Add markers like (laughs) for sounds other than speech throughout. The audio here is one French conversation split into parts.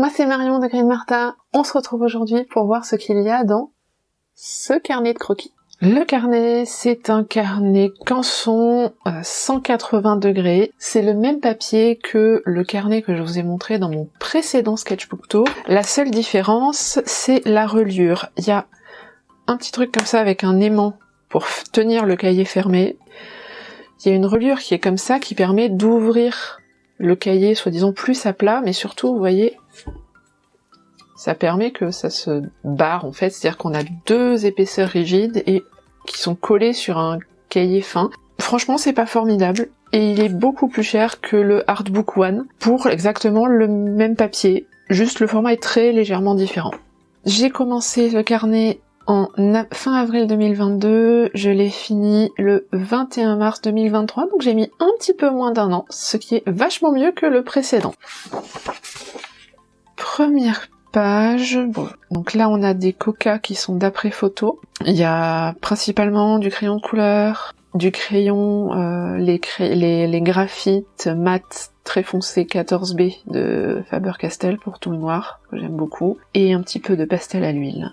Moi c'est Marion de Green Martin. On se retrouve aujourd'hui pour voir ce qu'il y a dans ce carnet de croquis. Le carnet, c'est un carnet canson 180 degrés. C'est le même papier que le carnet que je vous ai montré dans mon précédent sketchbook tour. La seule différence, c'est la reliure. Il y a un petit truc comme ça avec un aimant pour tenir le cahier fermé. Il y a une reliure qui est comme ça qui permet d'ouvrir le cahier soi-disant plus à plat, mais surtout, vous voyez, ça permet que ça se barre en fait, c'est-à-dire qu'on a deux épaisseurs rigides et qui sont collées sur un cahier fin. Franchement, c'est pas formidable et il est beaucoup plus cher que le Artbook One pour exactement le même papier, juste le format est très légèrement différent. J'ai commencé le carnet en fin avril 2022, je l'ai fini le 21 mars 2023, donc j'ai mis un petit peu moins d'un an, ce qui est vachement mieux que le précédent. Première page, donc là on a des coca qui sont d'après photo. Il y a principalement du crayon de couleur, du crayon, euh, les, les, les graphites mat très foncé 14B de Faber-Castell pour tout le noir, que j'aime beaucoup, et un petit peu de pastel à l'huile.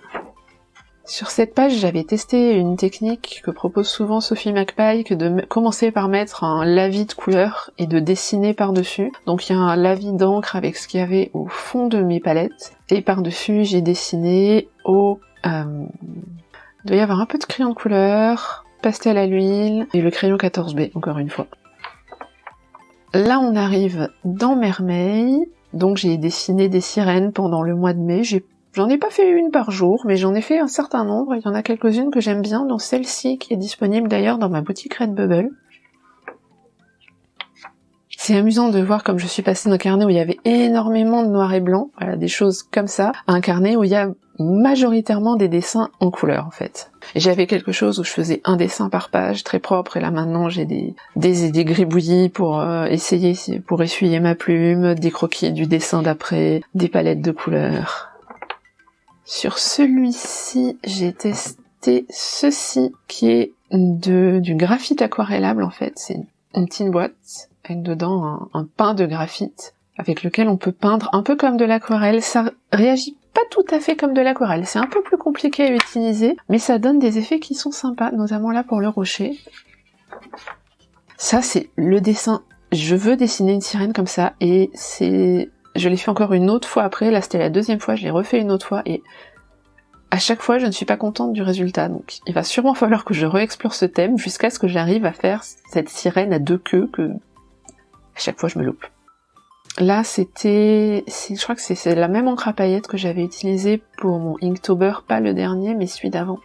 Sur cette page, j'avais testé une technique que propose souvent Sophie McPie, que de commencer par mettre un lavis de couleur et de dessiner par-dessus. Donc il y a un lavis d'encre avec ce qu'il y avait au fond de mes palettes. Et par-dessus, j'ai dessiné au... Euh, il doit y avoir un peu de crayon de couleur, pastel à l'huile et le crayon 14B, encore une fois. Là, on arrive dans Mermeil. Donc j'ai dessiné des sirènes pendant le mois de mai. J'en ai pas fait une par jour, mais j'en ai fait un certain nombre. Il y en a quelques-unes que j'aime bien, dont celle-ci qui est disponible d'ailleurs dans ma boutique Redbubble. C'est amusant de voir comme je suis passée d'un carnet où il y avait énormément de noir et blanc, voilà, des choses comme ça, à un carnet où il y a majoritairement des dessins en couleur en fait. J'avais quelque chose où je faisais un dessin par page très propre et là maintenant j'ai des, des, des gribouillis pour euh, essayer, pour essuyer ma plume, des croquis du dessin d'après, des palettes de couleurs. Sur celui-ci, j'ai testé ceci qui est de, du graphite aquarellable en fait. C'est une petite boîte avec dedans un, un pain de graphite avec lequel on peut peindre un peu comme de l'aquarelle. Ça réagit pas tout à fait comme de l'aquarelle, c'est un peu plus compliqué à utiliser, mais ça donne des effets qui sont sympas, notamment là pour le rocher. Ça c'est le dessin, je veux dessiner une sirène comme ça, et c'est je l'ai fait encore une autre fois après, là c'était la deuxième fois, je l'ai refait une autre fois, et à chaque fois je ne suis pas contente du résultat, donc il va sûrement (laughs) falloir que je réexplore ce thème jusqu'à ce que j'arrive à faire cette sirène à deux queues que à chaque fois je me loupe. Là c'était, je crois que c'est la même encre à paillettes que j'avais utilisée pour mon Inktober, pas le dernier mais celui d'avant.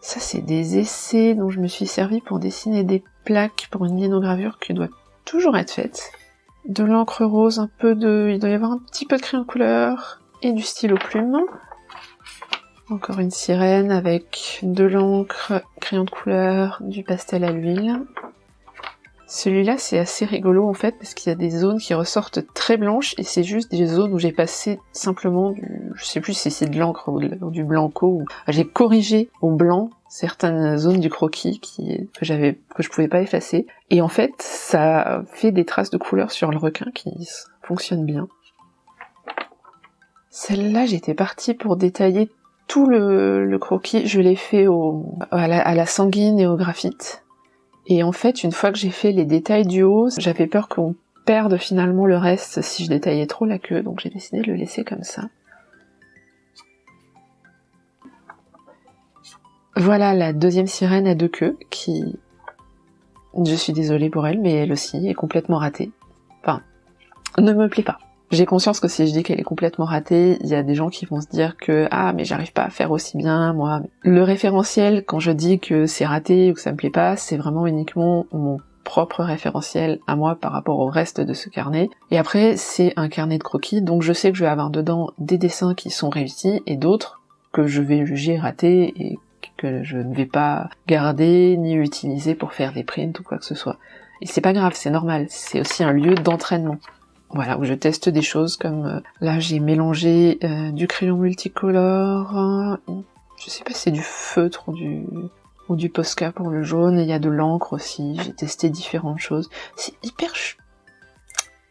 Ça c'est des essais dont je me suis servi pour dessiner des plaques pour une linogravure qui doit toujours être faite de l'encre rose, un peu de... il doit y avoir un petit peu de crayon de couleur et du stylo plume. Encore une sirène avec de l'encre, crayon de couleur, du pastel à l'huile. Celui-là c'est assez rigolo en fait parce qu'il y a des zones qui ressortent très blanches et c'est juste des zones où j'ai passé simplement du... je sais plus si c'est de l'encre ou, du blanco ou j'ai corrigé au blanc certaines zones du croquis qui, que j'avais que je pouvais pas effacer et en fait ça fait des traces de couleur sur le requin qui fonctionnent bien. Celle-là j'étais partie pour détailler tout le, croquis, je l'ai fait au, à, la, à la sanguine et au graphite et en fait, une fois que j'ai fait les détails du haut, j'avais peur qu'on perde finalement le reste si je détaillais trop la queue, donc j'ai décidé de le laisser comme ça. Voilà la deuxième sirène à deux queues qui... Je suis désolée pour elle, mais elle aussi est complètement ratée. Enfin, ne me plaît pas. J'ai conscience que si je dis qu'elle est complètement ratée, il y a des gens qui vont se dire que ah mais j'arrive pas à faire aussi bien moi. Le référentiel quand je dis que c'est raté ou que ça me plaît pas, c'est vraiment uniquement mon propre référentiel à moi par rapport au reste de ce carnet. Et après c'est un carnet de croquis donc je sais que je vais avoir dedans des dessins qui sont réussis et d'autres que je vais juger ratés et que je ne vais pas garder ni utiliser pour faire des prints ou quoi que ce soit. Et c'est pas grave, c'est normal, c'est aussi un lieu d'entraînement. Voilà, où je teste des choses comme euh, là j'ai mélangé euh, du crayon multicolore, euh, je sais pas si c'est du feutre ou du ou du Posca pour le jaune, il y a de l'encre aussi, j'ai testé différentes choses. C'est hyper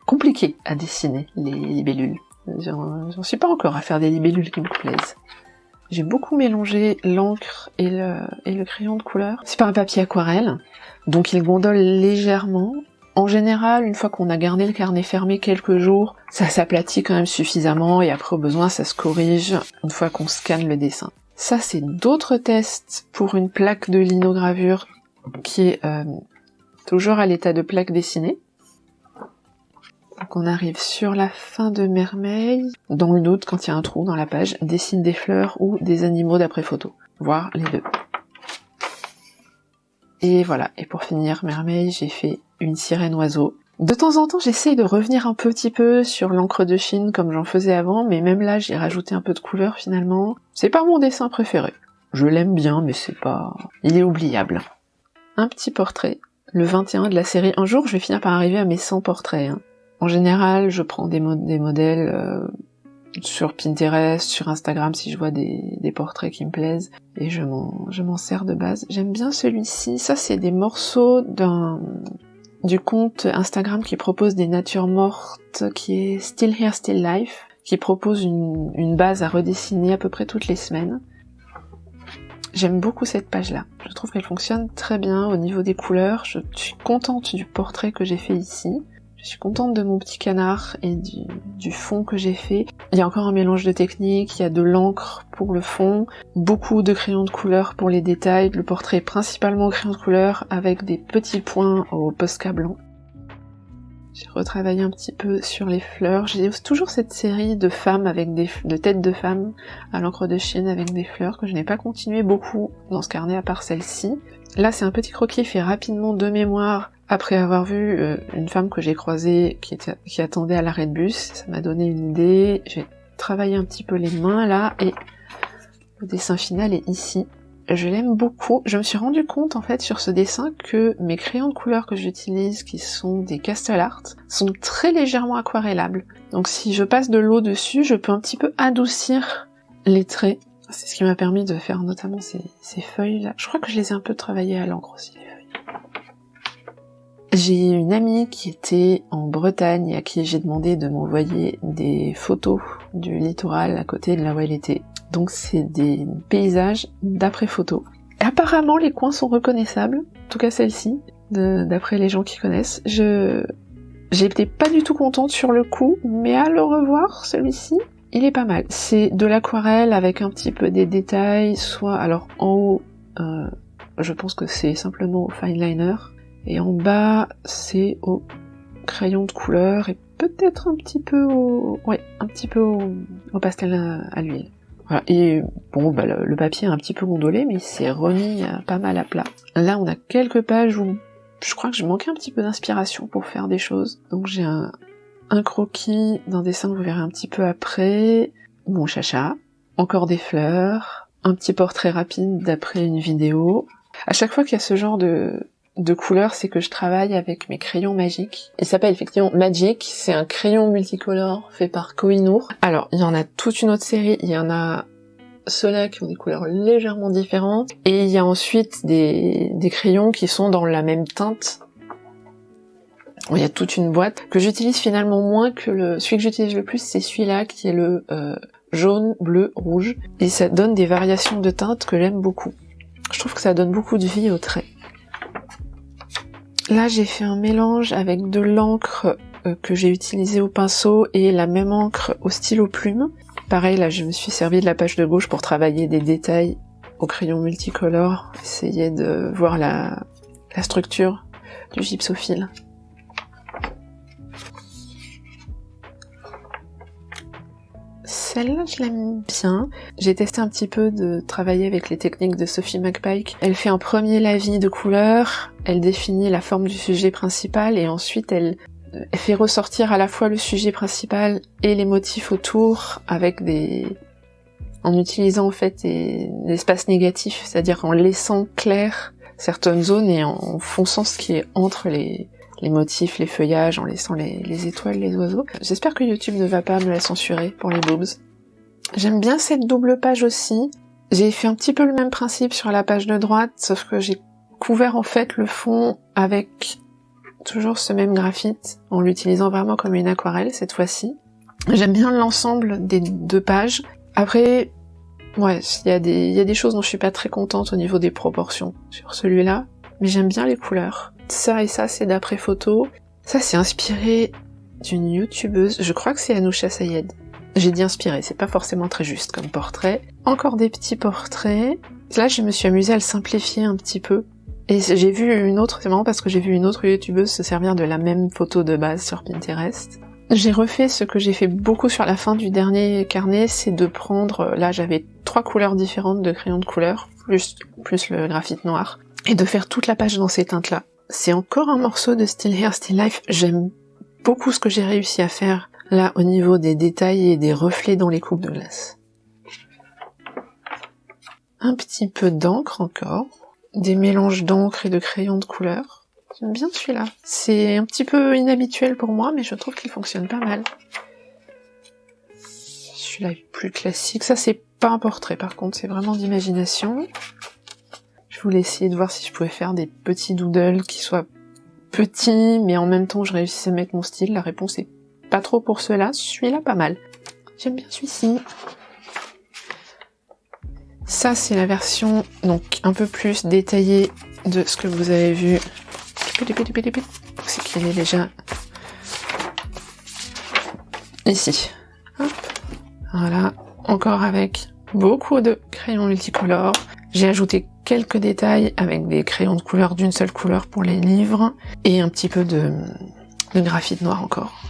compliqué à dessiner les libellules. J'en suis pas encore à faire des libellules qui me plaisent. J'ai beaucoup mélangé l'encre et le, crayon de couleur. C'est pas un papier aquarelle, donc il gondole légèrement. En général, une fois qu'on a gardé le carnet fermé quelques jours, ça s'aplatit quand même suffisamment et après au besoin ça se corrige une fois qu'on scanne le dessin. Ça c'est d'autres tests pour une plaque de linogravure qui est euh, toujours à l'état de plaque dessinée. Donc on arrive sur la fin de Mermeille. Dans le doute, quand il y a un trou dans la page, dessine des fleurs ou des animaux d'après photo. Voir les deux. Et voilà, et pour finir Mermeille, j'ai fait une sirène oiseau. De temps en temps, j'essaye de revenir un petit peu sur l'encre de Chine comme j'en faisais avant, mais même là, j'ai rajouté un peu de couleur finalement. C'est pas mon dessin préféré. Je l'aime bien, mais c'est pas... Il est oubliable. Un petit portrait, le 21 de la série. Un jour, je vais finir par arriver à mes 100 portraits. Hein. En général, je prends des, modèles euh, sur Pinterest, sur Instagram si je vois des, portraits qui me plaisent et je m'en sers de base. J'aime bien celui-ci. Ça, c'est des morceaux du compte Instagram qui propose des natures mortes, qui est Still Here, Still Life, qui propose une base à redessiner à peu près toutes les semaines. J'aime beaucoup cette page-là. Je trouve qu'elle fonctionne très bien au niveau des couleurs. Je suis contente du portrait que j'ai fait ici. Je suis contente de mon petit canard et du, fond que j'ai fait. Il y a encore un mélange de techniques, il y a de l'encre pour le fond, beaucoup de crayons de couleur pour les détails, le portrait principalement crayon de couleur avec des petits points au Posca blanc. J'ai retravaillé un petit peu sur les fleurs. J'ai toujours cette série de femmes avec des de têtes de femmes à l'encre de Chine avec des fleurs que je n'ai pas continué beaucoup dans ce carnet à part celle-ci. Là, c'est un petit croquis fait rapidement de mémoire après avoir vu euh, une femme que j'ai croisée qui, attendait à l'arrêt de bus, ça m'a donné une idée. J'ai travaillé un petit peu les mains là et le dessin final est ici. Je l'aime beaucoup. Je me suis rendu compte en fait sur ce dessin que mes crayons de couleur que j'utilise, qui sont des Castle Art, sont très légèrement aquarellables. Donc si je passe de l'eau dessus, je peux un petit peu adoucir les traits. C'est ce qui m'a permis de faire notamment ces, ces feuilles là. Je crois que je les ai un peu travaillées à l'encre aussi. J'ai une amie qui était en Bretagne à qui j'ai demandé de m'envoyer des photos du littoral à côté de là où elle était. Donc c'est des paysages d'après photo. Apparemment les coins sont reconnaissables, en tout cas celle-ci, d'après les gens qui connaissent. Je j'étais pas du tout contente sur le coup, mais à le revoir celui-ci, il est pas mal. C'est de l'aquarelle avec un petit peu des détails, soit alors en haut, euh, je pense que c'est simplement fine liner, et en bas, c'est au crayon de couleur et peut-être un petit peu au, ouais, un petit peu au, pastel à, l'huile. Voilà. Et bon, bah, le, papier est un petit peu gondolé, mais il s'est remis euh, pas mal à plat. Là, on a quelques pages où je crois que je manquais un petit peu d'inspiration pour faire des choses. Donc j'ai un, un croquis d'un dessin que vous verrez un petit peu après, mon chacha, encore des fleurs, un petit portrait rapide d'après une vidéo. À chaque fois qu'il y a ce genre de, de couleurs, c'est que je travaille avec mes crayons magiques. Il s'appelle effectivement Magic, c'est un crayon multicolore fait par Kohinoor. Alors, il y en a toute une autre série, il y en a ceux-là qui ont des couleurs légèrement différentes, et il y a ensuite des, crayons qui sont dans la même teinte. Il y a toute une boîte que j'utilise finalement moins que le... Celui que j'utilise le plus, c'est celui-là qui est le euh, jaune, bleu, rouge, et ça donne des variations de teintes que j'aime beaucoup. Je trouve que ça donne beaucoup de vie aux traits. Là, j'ai fait un mélange avec de l'encre euh, que j'ai utilisée au pinceau et la même encre au stylo plume. Pareil, là, je me suis servi de la page de gauche pour travailler des détails au crayon multicolore, essayer de voir la, la structure du gypsophile. Celle-là, je l'aime bien. J'ai testé un petit peu de travailler avec les techniques de Sophie McPike. Elle fait un premier lavis de couleurs, elle définit la forme du sujet principal et ensuite elle, fait ressortir à la fois le sujet principal et les motifs autour avec des... en utilisant en fait des, espaces négatifs, c'est-à-dire en laissant clair certaines zones et en fonçant ce qui est entre les, les motifs, les feuillages, en laissant les, étoiles, les oiseaux. J'espère que YouTube ne va pas me la censurer pour les boobs. J'aime bien cette double page aussi. J'ai fait un petit peu le même principe sur la page de droite, sauf que j'ai couvert en fait le fond avec toujours ce même graphite, en l'utilisant vraiment comme une aquarelle cette fois-ci. J'aime bien l'ensemble des deux pages. Après, ouais, il y, a des, choses dont je suis pas très contente au niveau des proportions sur celui-là, mais j'aime bien les couleurs. Ça et ça, c'est d'après photo. Ça, c'est inspiré d'une youtubeuse, je crois que c'est Anousha Sayed. J'ai dit inspiré, c'est pas forcément très juste comme portrait. Encore des petits portraits. Là, je me suis amusée à le simplifier un petit peu. Et j'ai vu une autre, c'est marrant parce que j'ai vu une autre youtubeuse se servir de la même photo de base sur Pinterest. J'ai refait ce que j'ai fait beaucoup sur la fin du dernier carnet, c'est de prendre, là j'avais trois couleurs différentes de crayons de couleur, plus, plus le graphite noir, et de faire toute la page dans ces teintes-là. C'est encore un morceau de Still Here, Still Life, j'aime beaucoup ce que j'ai réussi à faire là au niveau des détails et des reflets dans les coupes de glace. Un petit peu d'encre encore, des mélanges d'encre et de crayons de couleur. J'aime bien celui-là. C'est un petit peu inhabituel pour moi, mais je trouve qu'il fonctionne pas mal. Celui-là est plus classique. Ça, c'est pas un portrait, par contre, c'est vraiment d'imagination. Je voulais essayer de voir si je pouvais faire des petits doodles qui soient petits, mais en même temps, je réussissais à mettre mon style. La réponse est pas trop pour cela. Celui-là, pas mal. J'aime bien celui-ci. Ça, c'est la version donc un peu plus détaillée de ce que vous avez vu c'est qu'il est déjà ici. Voilà, encore avec beaucoup de crayons multicolores. J'ai ajouté quelques détails avec des crayons de couleur d'une seule couleur pour les livres et un petit peu de, de graphite noir encore.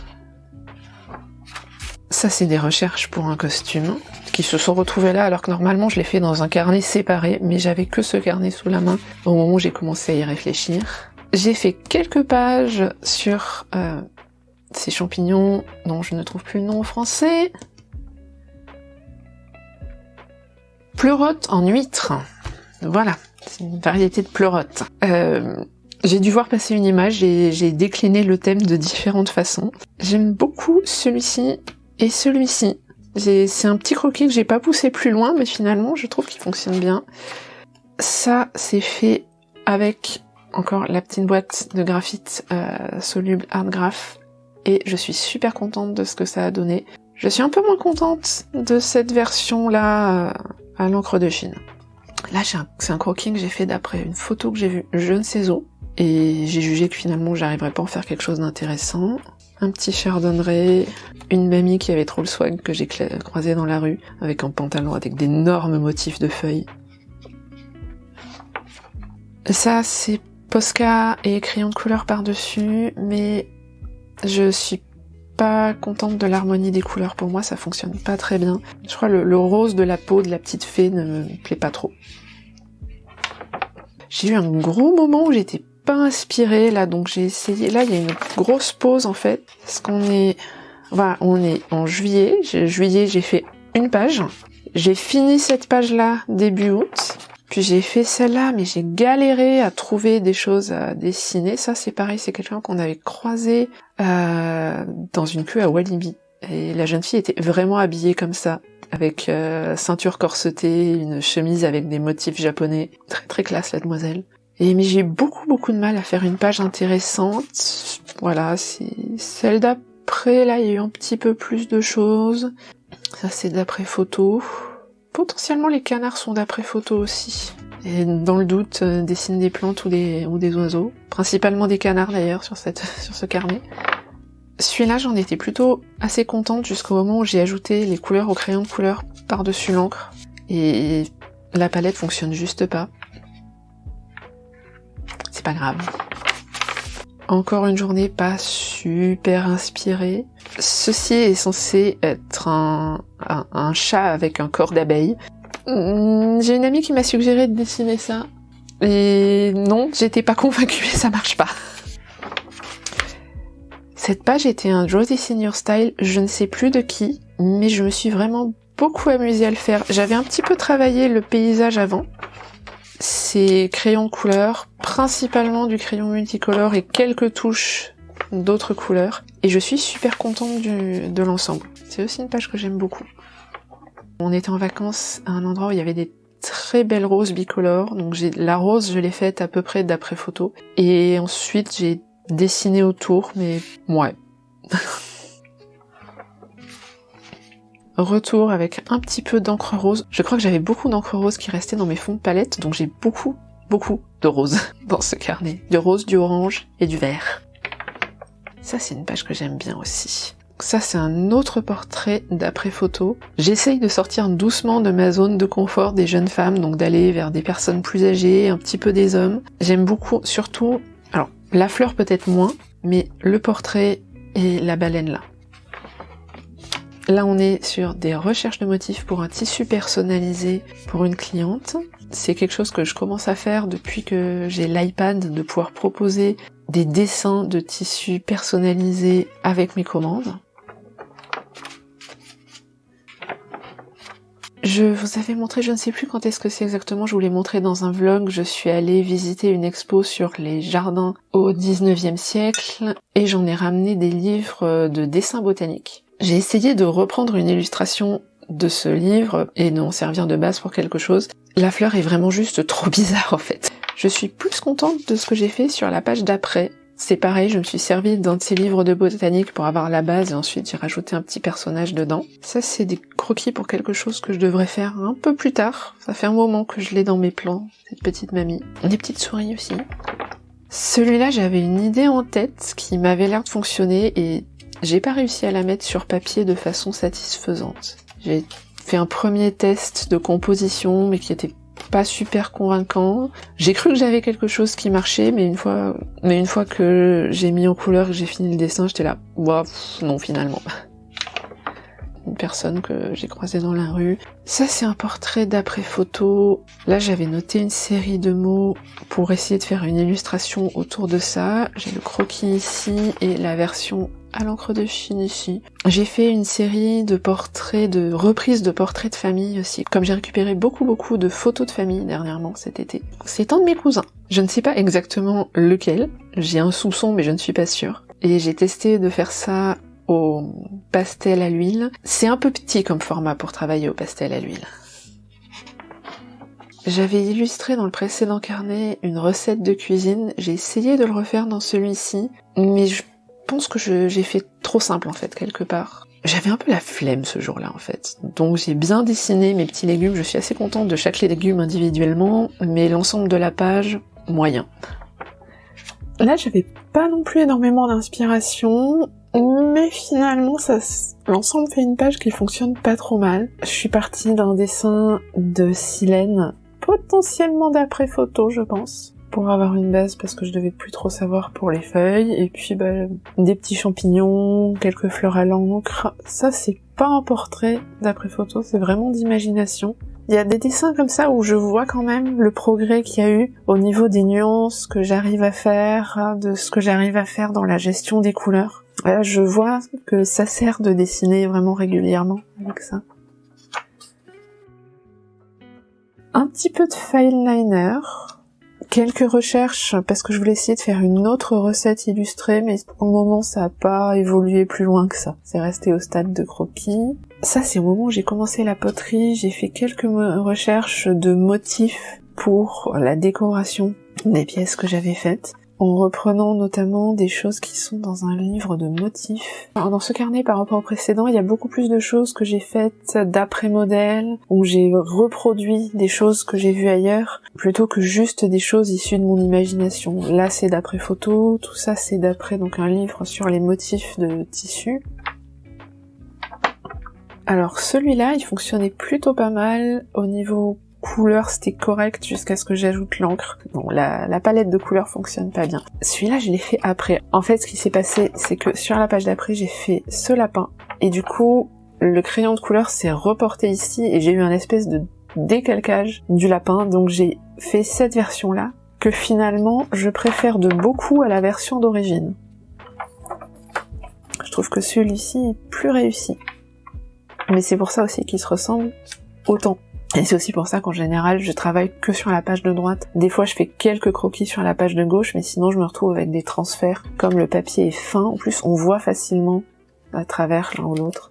Ça, c'est des recherches pour un costume qui se sont retrouvées là alors que normalement je l'ai fait dans un carnet séparé, mais j'avais que ce carnet sous la main au moment où j'ai commencé à y réfléchir. J'ai fait quelques pages sur euh, ces champignons dont je ne trouve plus le nom en français. Pleurote en huître. Voilà, c'est une variété de pleurote. Euh, j'ai dû voir passer une image et j'ai décliné le thème de différentes façons. J'aime beaucoup celui-ci et celui-ci. C'est un petit croquis que j'ai pas poussé plus loin, mais finalement je trouve qu'il fonctionne bien. Ça, c'est fait avec encore la petite boîte de graphite euh, soluble Art Graph et je suis super contente de ce que ça a donné. Je suis un peu moins contente de cette version là euh, à l'encre de Chine. Là c'est un, croquis que j'ai fait d'après une photo que j'ai vue je ne sais où et j'ai jugé que finalement j'arriverais pas à en faire quelque chose d'intéressant. Un petit chardonneret, une mamie qui avait trop le swag que j'ai croisé dans la rue avec un pantalon avec d'énormes motifs de feuilles. Ça, c'est Posca et crayon de couleur par-dessus, mais je suis pas contente de l'harmonie des couleurs. Pour moi, ça fonctionne pas très bien. Je crois le, le rose de la peau de la petite fée ne me plaît pas trop. J'ai eu un gros moment où j'étais pas inspirée là, donc j'ai essayé. Là, il y a une grosse pause en fait, parce qu'on est, voilà, on est en juillet. Juillet, j'ai fait une page. J'ai fini cette page là début août. Puis j'ai fait celle-là, mais j'ai galéré à trouver des choses à dessiner. Ça, c'est pareil, c'est quelqu'un qu'on avait croisé euh, dans une queue à Walibi. Et la jeune fille était vraiment habillée comme ça, avec euh, ceinture corsetée, une chemise avec des motifs japonais. Très très classe, la demoiselle. Et mais j'ai beaucoup beaucoup de mal à faire une page intéressante. Voilà, celle d'après, là, il y a eu un petit peu plus de choses. Ça, c'est d'après photo. Potentiellement les canards sont d'après photo aussi. Et dans le doute, euh, dessine des plantes ou des, oiseaux. Principalement des canards d'ailleurs sur, (laughs) sur ce carnet. Celui-là, j'en étais plutôt assez contente jusqu'au moment où j'ai ajouté les couleurs au crayon de couleur par-dessus l'encre. Et la palette fonctionne juste pas. Pas grave. Encore une journée pas super inspirée. Ceci est censé être un, chat avec un corps d'abeille. Hmm, j'ai une amie qui m'a suggéré de dessiner ça. Et non, j'étais pas (laughs) convaincue et ça marche pas. Cette page était un Draw Your Style, je ne sais plus de qui, mais je me suis vraiment beaucoup amusée à le faire. J'avais un petit peu travaillé le paysage avant. C'est crayon couleur, principalement du crayon multicolore et quelques touches d'autres couleurs. Et je suis super contente de l'ensemble. C'est aussi une page que j'aime beaucoup. On était en vacances à un endroit où il y avait des très belles roses bicolores. Donc la rose, je l'ai faite à peu près d'après photo. Et ensuite j'ai dessiné autour, mais ouais. (laughs) retour avec un petit peu d'encre rose. Je crois que j'avais beaucoup d'encre rose qui restait dans mes fonds de palette, donc j'ai beaucoup, beaucoup de rose (laughs) dans ce carnet. Du rose, du orange et du vert. Ça, c'est une page que j'aime bien aussi. Ça, c'est un autre portrait d'après photo. J'essaye de sortir doucement de ma zone de confort des jeunes femmes, donc d'aller vers des personnes plus âgées, un petit peu des hommes. J'aime beaucoup, surtout, alors, la fleur peut-être moins, mais le portrait et la baleine là. Là, on est sur des recherches de motifs pour un tissu personnalisé pour une cliente. C'est quelque chose que je commence à faire depuis que j'ai l'iPad de pouvoir proposer des dessins de tissus personnalisés avec mes commandes. Je vous avais montré, je ne sais plus quand est-ce que c'est exactement, je vous l'ai montré dans un vlog, je suis allée visiter une expo sur les jardins au 19e siècle et j'en ai ramené des livres de dessins botaniques. J'ai essayé de reprendre une illustration de ce livre et d'en servir de base pour quelque chose. La fleur est vraiment juste trop (laughs) bizarre en fait. Je suis plus contente de ce que j'ai fait sur la page d'après c'est pareil, je me suis servi d'un de ces livres de botanique pour avoir la base et ensuite j'ai rajouté un petit personnage dedans. Ça c'est des croquis pour quelque chose que je devrais faire un peu plus tard. Ça fait un moment que je l'ai dans mes plans, cette petite mamie. Des petites souris aussi. Celui-là j'avais une idée en tête qui m'avait l'air de fonctionner et j'ai pas réussi à la mettre sur papier de façon satisfaisante. J'ai fait un premier test de composition mais qui était pas super convaincant. J'ai cru que j'avais quelque chose qui marchait, mais une fois, mais une fois que j'ai mis en couleur que j'ai fini le dessin, j'étais là, Ouah, non finalement. (laughs) Une personne que j'ai croisée dans la rue. Ça c'est un portrait d'après photo. Là j'avais noté une série de mots pour essayer de faire une illustration autour de ça. J'ai le croquis ici et la version à l'encre de Chine ici. J'ai fait une série de portraits, de reprises de portraits de famille aussi, comme j'ai récupéré beaucoup beaucoup de photos de famille dernièrement cet été. C'est un de mes cousins. Je ne sais pas exactement lequel, j'ai un soupçon mais je ne suis pas sûre. Et j'ai testé de faire ça au pastel à l'huile. C'est un peu petit comme format pour travailler au pastel à l'huile. J'avais illustré dans le précédent carnet une recette de cuisine, j'ai essayé de le refaire dans celui-ci, mais je pense que j'ai fait trop simple en fait quelque part. J'avais un peu la flemme ce jour-là en fait. Donc j'ai bien dessiné mes petits légumes, je suis assez contente de chaque légume individuellement, mais l'ensemble de la page, moyen. Là j'avais pas non plus énormément d'inspiration, mais finalement ça l'ensemble fait une page qui fonctionne pas trop mal. Je suis partie d'un dessin de Silène, potentiellement d'après photo je pense pour avoir une base parce que je devais plus trop savoir pour les feuilles et puis bah, des petits champignons, quelques fleurs à l'encre. Ça c'est pas un portrait d'après photo, c'est vraiment d'imagination. Il y a des dessins comme ça où je vois quand même le progrès qu'il y a eu au niveau des nuances que j'arrive à faire, de ce que j'arrive à faire dans la gestion des couleurs. Là, je vois que ça sert de dessiner vraiment régulièrement avec ça. Un petit peu de file liner, quelques recherches parce que je voulais essayer de faire une autre recette illustrée, mais au moment ça a pas évolué plus loin que ça. C'est resté au stade de croquis. Ça c'est au moment où j'ai commencé la poterie, j'ai fait quelques recherches de motifs pour la décoration des pièces que j'avais faites en reprenant notamment des choses qui sont dans un livre de motifs. Alors dans ce carnet par rapport au précédent, il y a beaucoup plus de choses que j'ai faites d'après modèle, où j'ai reproduit des choses que j'ai vues ailleurs, plutôt que juste des choses issues de mon imagination. Là c'est d'après photo, tout ça c'est d'après donc un livre sur les motifs de tissu. Alors celui-là, il fonctionnait plutôt pas mal au niveau couleur c'était correct jusqu'à ce que j'ajoute l'encre. Bon, la, palette de couleurs fonctionne pas bien. Celui-là, je l'ai fait après. En fait, ce qui s'est passé, c'est que sur la page d'après, j'ai fait ce lapin. Et du coup, le crayon de couleur s'est reporté ici et j'ai eu un espèce de décalcage du lapin. Donc j'ai fait cette version-là que finalement, je préfère de beaucoup à la version d'origine. Je trouve que celui-ci est plus réussi. Mais c'est pour ça aussi qu'il se ressemble autant. Et c'est aussi pour ça qu'en général, je travaille que sur la page de droite. Des fois, je fais quelques croquis sur la page de gauche, mais sinon, je me retrouve avec des transferts. Comme le papier est fin, en plus, on voit facilement à travers l'un ou l'autre.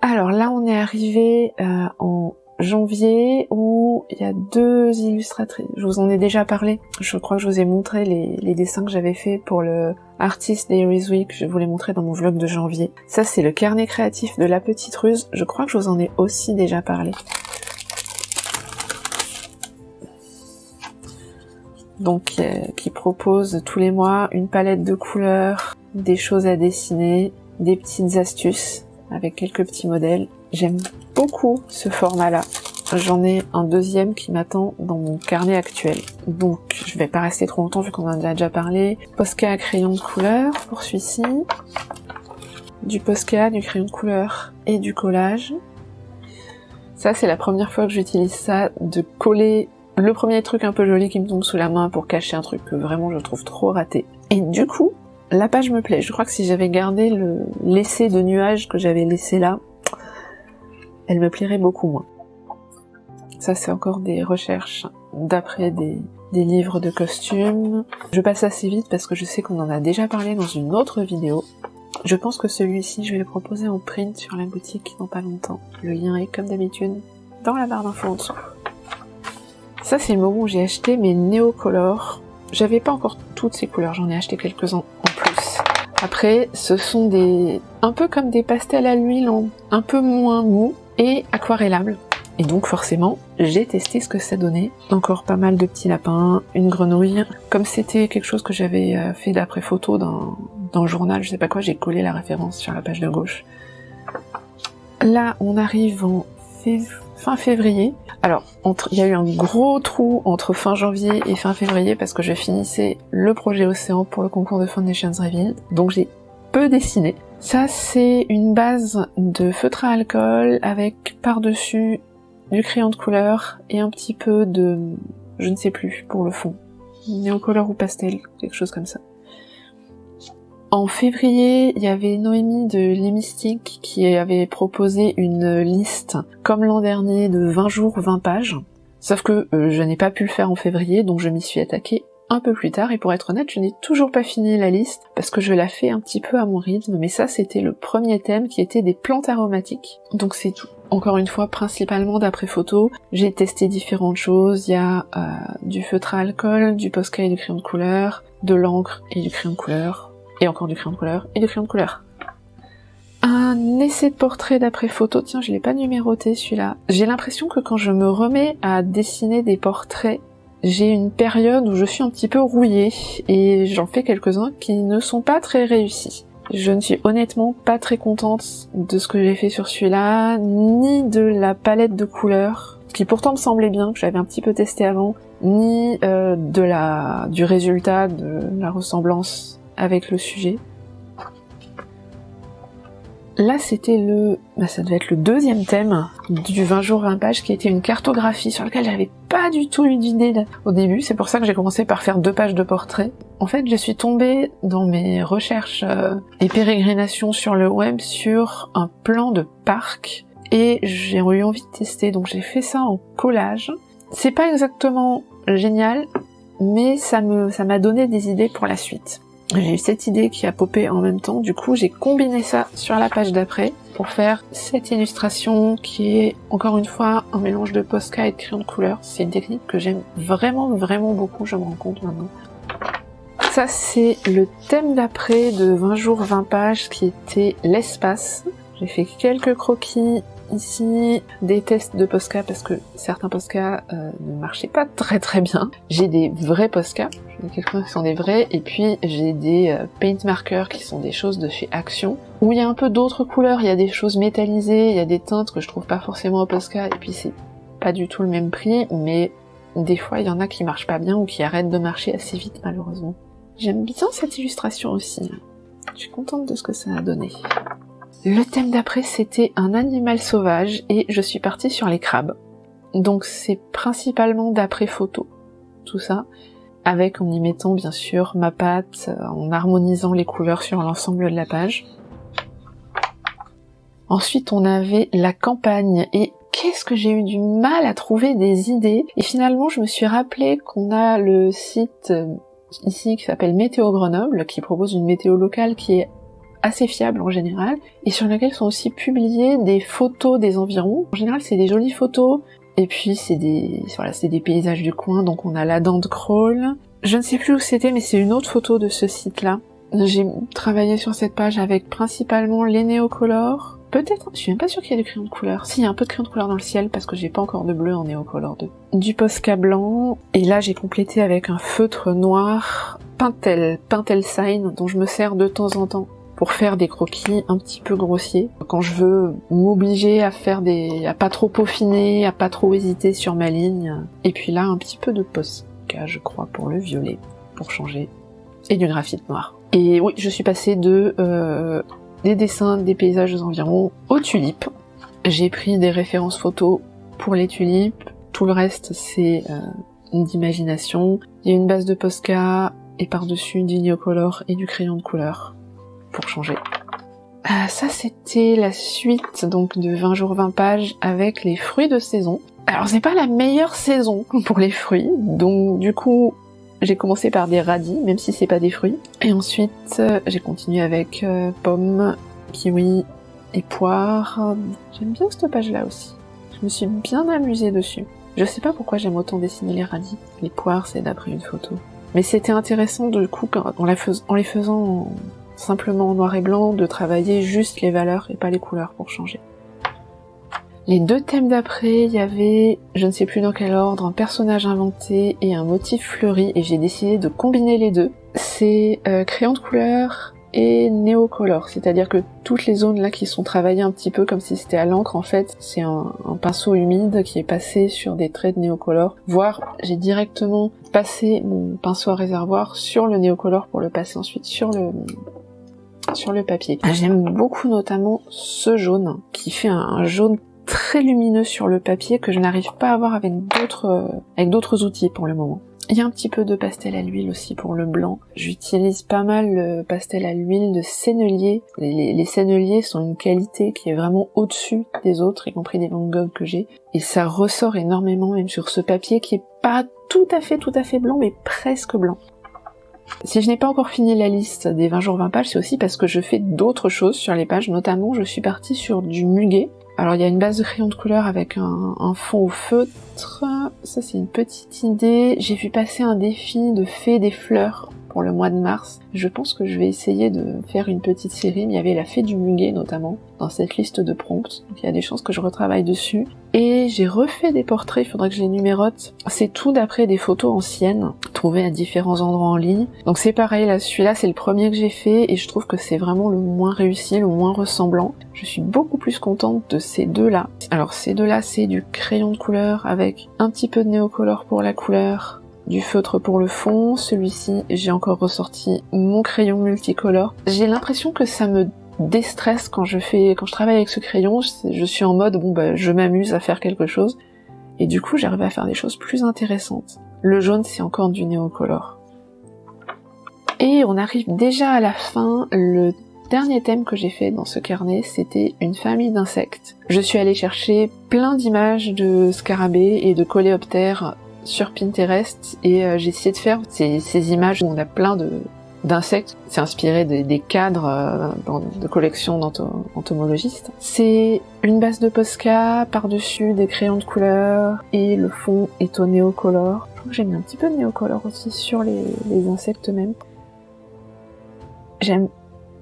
Alors là, on est arrivé euh, en janvier où il y a deux illustratrices. Je vous en ai déjà parlé. Je crois que je vous ai montré les, dessins que j'avais fait pour le Artist Diaries Week. Je vous l'ai montré dans mon vlog de janvier. Ça, c'est le carnet créatif de la petite ruse. Je crois que je vous en ai aussi déjà parlé. Donc, euh, qui propose tous les mois une palette de couleurs, des choses à dessiner, des petites astuces avec quelques petits modèles. J'aime beaucoup ce format-là. J'en ai un deuxième qui m'attend dans mon carnet actuel. Donc je vais pas rester trop longtemps vu qu'on en a déjà parlé. Posca à crayon de couleur pour celui-ci. Du Posca, du crayon de couleur et du collage. Ça c'est la première fois que j'utilise ça, de coller le premier truc un peu joli qui me tombe sous la main pour cacher un truc que vraiment je trouve trop raté. Et du coup, la page me plaît. Je crois que si j'avais gardé le l'essai de nuages que j'avais laissé là, elle me plairait beaucoup moins. Ça, c'est encore des recherches d'après des, livres de costumes. Je passe assez vite parce que je sais qu'on en a déjà parlé dans une autre vidéo. Je pense que celui-ci, je vais le proposer en print sur la boutique dans pas longtemps. Le lien est, comme d'habitude, dans la barre d'infos en dessous. Ça, c'est le moment où j'ai acheté mes Neocolor. J'avais pas encore toutes ces couleurs, j'en ai acheté quelques-uns en plus. Après, ce sont des... un peu comme des pastels à l'huile, un peu moins mou, et aquarellable. Et donc forcément, j'ai testé ce que ça donnait. Encore pas mal de petits lapins, une grenouille. Comme c'était quelque chose que j'avais euh, fait d'après photo dans, dans journal, je sais pas quoi, j'ai collé la référence sur la page de gauche. Là, on arrive en fin février. Alors, il y a eu un gros trou entre fin janvier et fin février parce que je finissais le projet Océan pour le concours de Foundations Revealed. Donc j'ai peu dessiné. Ça, c'est une base de feutre à alcool avec par-dessus du crayon de couleur et un petit peu de... je ne sais plus pour le fond. Néocolore ou pastel, quelque chose comme ça. En février, il y avait Noémie de Les qui avait proposé une liste, comme l'an dernier, de 20 jours, 20 pages. Sauf que euh, je n'ai pas pu le faire en février, donc je m'y suis attaquée un peu plus tard. Et pour être honnête je n'ai toujours pas fini la liste parce que je la fais un petit peu à mon rythme. Mais ça c'était le premier thème qui était des plantes aromatiques. Donc c'est tout. Encore une fois principalement d'après photo. J'ai testé différentes choses. Il y a euh, du feutre à alcool du posca et du crayon de couleur de l'encre et du crayon de couleur et encore du crayon de couleur et du crayon de couleur. Un essai de portrait d'après photo, tiens je l'ai pas numéroté celui-là. J'ai l'impression que quand je me remets à dessiner des portraits j'ai une période où je suis un petit peu rouillée et j'en fais quelques-uns qui ne sont pas très réussis. Je ne suis honnêtement pas très contente de ce que j'ai fait sur celui-là, ni de la palette de couleurs, qui pourtant me semblait bien, que j'avais un petit peu testé avant, ni euh, de la du résultat, de la ressemblance avec le sujet. Là, c'était le, bah, ça devait être le deuxième thème du 20 jours 20 pages qui était une cartographie sur laquelle j'avais pas du tout eu d'idée au début. C'est pour ça que j'ai commencé par faire deux pages de portrait. En fait, je suis tombée dans mes recherches euh, et pérégrinations sur le web sur un plan de parc et j'ai eu envie de tester. Donc j'ai fait ça en collage. C'est pas exactement génial, mais ça me, ça m'a donné des idées pour la suite j'ai eu cette idée qui a popé en même temps, du coup j'ai combiné ça sur la page d'après pour faire cette illustration qui est encore une fois un mélange de Posca et de crayon de couleur. C'est une technique que j'aime vraiment vraiment beaucoup, je me rends compte maintenant. Ça c'est le thème d'après de 20 jours 20 pages qui était l'espace. J'ai fait quelques croquis ici des tests de Posca parce que certains Posca euh, ne marchaient pas très très bien. J'ai des vrais Posca, j'en ai quelques-uns qui sont des vrais, et puis j'ai des euh, paint markers qui sont des choses de chez Action, où il y a un peu d'autres couleurs, il y a des choses métallisées, il y a des teintes que je trouve pas forcément au Posca, et puis c'est pas du tout le même prix, mais des fois il y en a qui marchent pas bien ou qui arrêtent de marcher assez vite malheureusement. J'aime bien cette illustration aussi. Je suis contente de ce que ça a donné. Le thème d'après c'était un animal sauvage et je suis partie sur les crabes. Donc c'est principalement d'après photo, tout ça, avec en y mettant bien sûr ma pâte, euh, en harmonisant les couleurs sur l'ensemble de la page. Ensuite on avait la campagne et qu'est-ce que j'ai eu du mal à trouver des idées? Et finalement je me suis rappelé qu'on a le site euh, ici qui s'appelle Météo Grenoble qui propose une météo locale qui est assez fiables en général, et sur lesquels sont aussi publiées des photos des environs. En général, c'est des jolies photos, et puis c'est des, voilà, des paysages du coin, donc on a la dent de crawl. Je ne sais plus où c'était, mais c'est une autre photo de ce site-là. J'ai travaillé sur cette page avec principalement les néocolores. Peut-être, je suis même pas sûre qu'il y ait du crayon de couleur. Si, il y a un peu de crayon de couleur dans le ciel parce que j'ai pas encore de bleu en néocolore 2. Du Posca blanc, et là j'ai complété avec un feutre noir Pintel, Pintel Sign, dont je me sers de temps en temps pour faire des croquis un petit peu grossiers. Quand je veux m'obliger à faire des, à pas trop peaufiner, à pas trop hésiter sur ma ligne. Et puis là, un petit peu de Posca, je crois, pour le violet, pour changer. Et du graphite noir. Et oui, je suis passée de euh, des dessins des paysages aux environs aux tulipes. J'ai pris des références photos pour les tulipes. Tout le reste, c'est euh, d'imagination. Il y a une base de Posca et par-dessus du Neocolor et du crayon de couleur pour changer. Ah, ça, c'était la suite donc de 20 jours 20 pages avec les fruits de saison. Alors c'est pas la meilleure saison (laughs) pour les fruits, donc du coup j'ai commencé par des radis, même si c'est pas des fruits. Et ensuite, euh, j'ai continué avec euh, pommes, kiwi et poires. J'aime bien cette page-là aussi. Je me suis bien amusée dessus. Je sais pas pourquoi j'aime autant dessiner les radis. Les poires, c'est d'après une photo. Mais c'était intéressant, du coup, en les faisant simplement en noir et blanc, de travailler juste les valeurs et pas les couleurs pour changer. Les deux thèmes d'après, il y avait, je ne sais plus dans quel ordre, un personnage inventé et un motif fleuri, et j'ai décidé de combiner les deux. C'est euh, crayon de couleur et néocolor, c'est-à-dire que toutes les zones là qui sont travaillées un petit peu comme si c'était à l'encre, en fait, c'est un, pinceau humide qui est passé sur des traits de néocolor, voire j'ai directement passé mon pinceau à réservoir sur le néocolor pour le passer ensuite sur le sur le papier. J'aime beaucoup notamment ce jaune qui fait un jaune très lumineux sur le papier que je n'arrive pas à avoir avec d'autres euh, avec d'autres outils pour le moment. Il y a un petit peu de pastel à l'huile aussi pour le blanc. J'utilise pas mal le pastel à l'huile de sennelier. Les, les, sont une qualité qui est vraiment au-dessus des autres, y compris des Van Gogh que j'ai. Et ça ressort énormément même sur ce papier qui est pas tout à fait tout à fait blanc, mais presque blanc. Si je n'ai pas encore fini la liste des 20 jours 20 pages, c'est aussi parce que je fais d'autres choses sur les pages, notamment je suis partie sur du muguet, alors il y a une base de crayon de couleur avec un, fond au feutre, ça c'est une petite idée. J'ai vu passer un défi de fée des fleurs pour le mois de mars. Je pense que je vais essayer de faire une petite série. Il y avait la fée du muguet notamment dans cette liste de prompts. Donc il y a des chances que je retravaille dessus. Et j'ai refait des portraits, il faudrait que je les numérote. C'est tout d'après des photos anciennes, trouvées à différents endroits en ligne. Donc c'est pareil, là, celui-là c'est le premier que j'ai fait et je trouve que c'est vraiment le moins réussi, le moins ressemblant. Je suis beaucoup plus contente de ces deux-là. Alors ces deux-là c'est du crayon de couleur avec un petit peu de néocolore pour la couleur, du feutre pour le fond. Celui-ci, j'ai encore ressorti mon crayon multicolore. J'ai l'impression que ça me déstresse quand je fais, quand je travaille avec ce crayon. Je, suis en mode, bon bah, je m'amuse à faire quelque chose. Et du coup, j'arrive à faire des choses plus intéressantes. Le jaune, c'est encore du néocolore. Et on arrive déjà à la fin. Le dernier thème que j'ai fait dans ce carnet, c'était une famille d'insectes. Je suis allée chercher plein d'images de scarabées et de coléoptères sur Pinterest et euh, j'ai essayé de faire ces, images où on a plein de d'insectes. C'est inspiré des, cadres euh, de collections d'entomologistes. C'est une base de Posca, par-dessus des crayons de couleur et le fond est au néocolore. Je j'ai mis un petit peu de néocolore aussi sur les, les insectes même. J'aime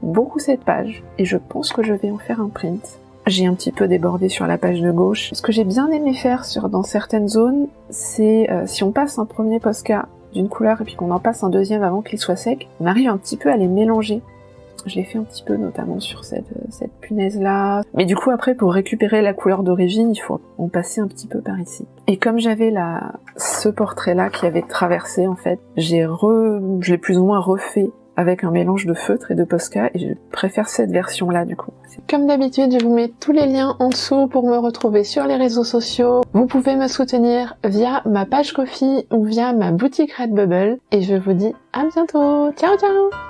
beaucoup cette page et je pense que je vais en faire un print. J'ai un petit peu débordé sur la page de gauche. Ce que j'ai bien aimé faire dans certaines zones, c'est euh, si on passe un premier Posca d'une couleur et puis qu'on en passe un deuxième avant qu'il soit sec, on arrive un petit peu à les mélanger. Je l'ai fait un petit peu notamment sur cette, euh, cette punaise là. Mais du coup après pour récupérer la couleur d'origine, il faut en passer un petit peu par ici. Et comme j'avais ce portrait là qui avait traversé en fait, j'ai je l'ai plus ou moins refait avec un mélange de feutre et de Posca et je préfère cette version là du coup. Comme d'habitude, je vous mets tous les liens en dessous pour me retrouver sur les réseaux sociaux. Vous pouvez me soutenir via ma page Kofi ou via ma boutique Redbubble et je vous dis à bientôt. Ciao ciao